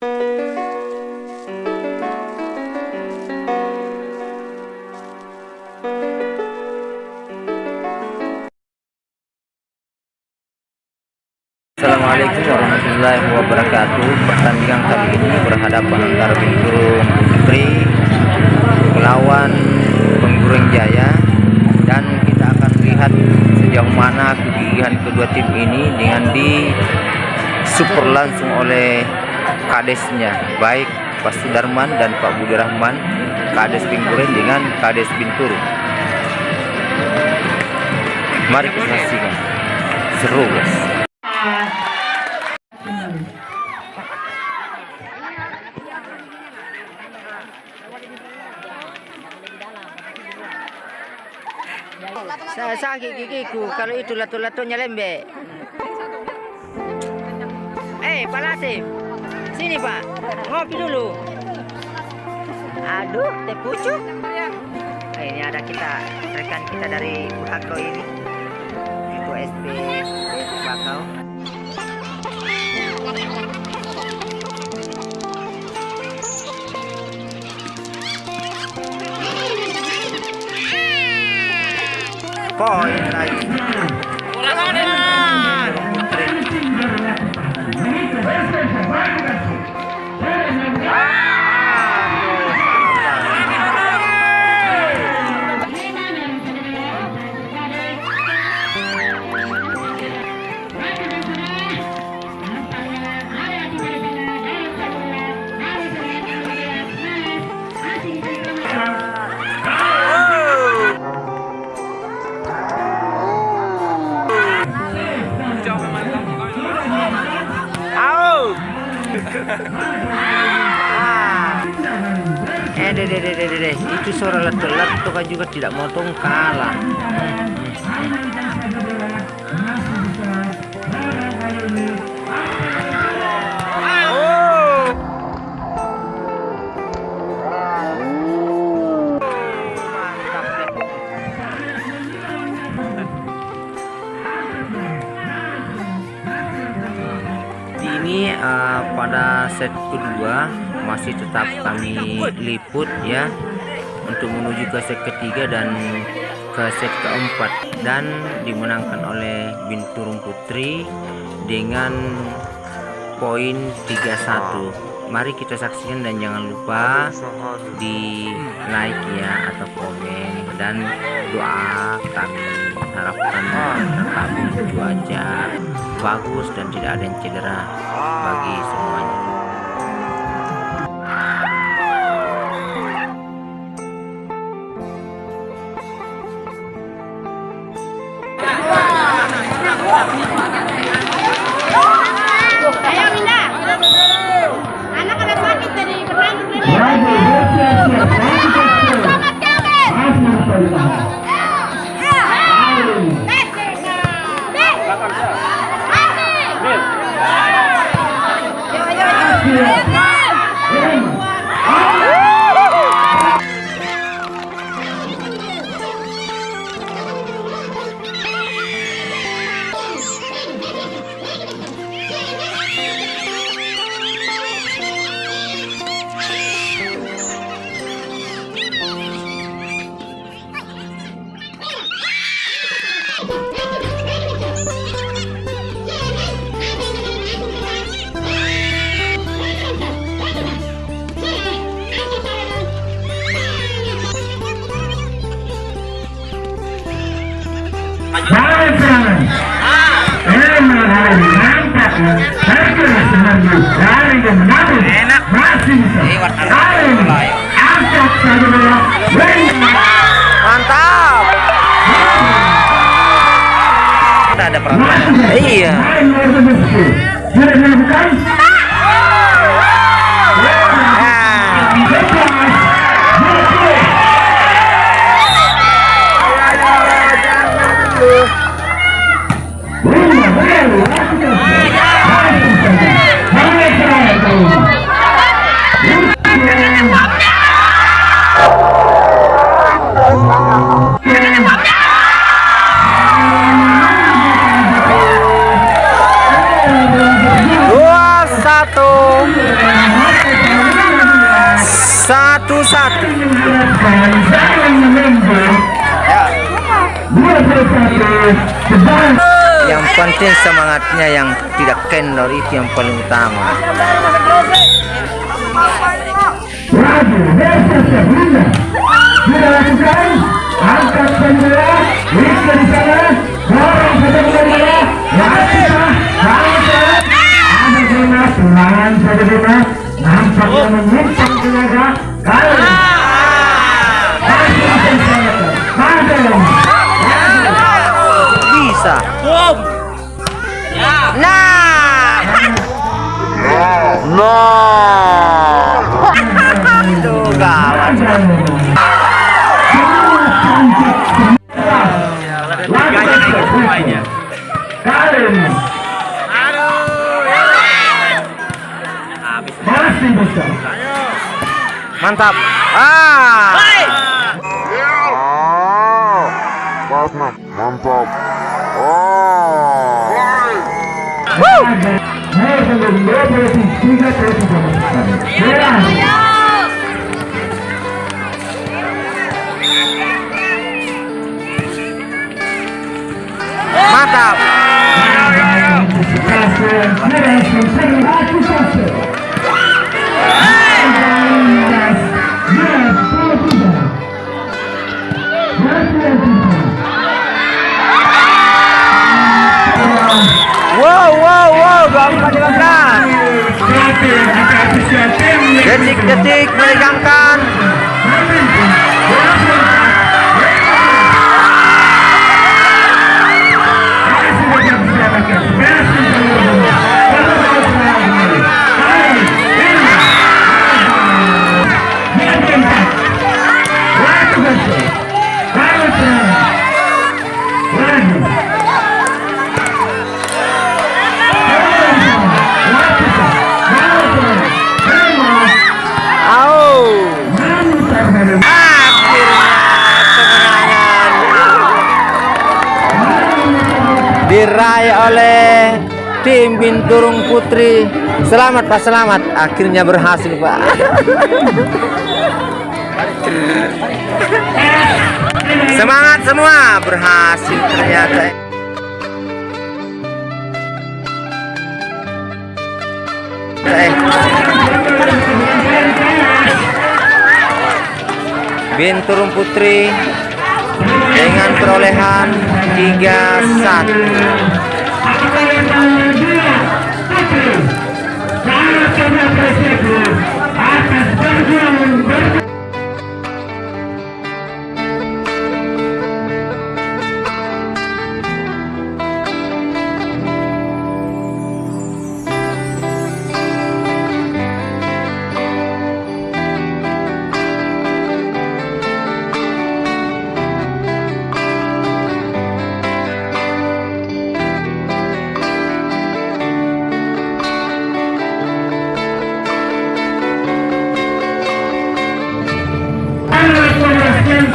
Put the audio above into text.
Assalamualaikum warahmatullahi wabarakatuh. Pertandingan kali ini berhadapan antara Binturung Putri melawan Penggureng Jaya. Dan kita akan lihat sejauh mana kegigihan kedua tim ini dengan di super langsung oleh kadesnya. Baik Pak Sudarman dan Pak Budi Rahman kades Binturung dengan kades Binturung mari kita saksikan. Seru guys. Saya sakit gigiku kalau itu latu-latunya lembek. Eh, Pak Latif. Sini, Pak. Ngopi dulu. Aduh, teh pucuk. Eh, ini ada kita, rekan kita dari Bakau ini. Itu SP Bakau. poin lagi. Eh, deh, deh, deh, deh, deh. Itu suara letuk-letuk kan juga tidak motong kalah. Oh. Set kedua masih tetap kami liput ya untuk menuju ke set ketiga dan ke set keempat. Dan dimenangkan oleh Binturung Putri dengan poin 31 mari kita saksikan dan jangan lupa di like ya atau komen dan doa kami. Harapkan kami cuaca bagus dan tidak ada yang cedera bagi semuanya Ayo Minda. Mantap. Kita ada peraturan iya yang penting semangatnya yang tidak kendor itu yang paling utama. Angkat bendera. Di sana. Dorong bendera. Masih bisa. Mantap. Ah. Oh. Mantap. Oh. Woo. 23 33. Iya, iya, iya. Dominic Desig, William Ka, diraih oleh tim Binturung Putri. Selamat Pak selamat. Akhirnya berhasil Pak. Semangat semua. Berhasil ternyata. Eh. Binturung Putri dengan perolehan 3-1 dan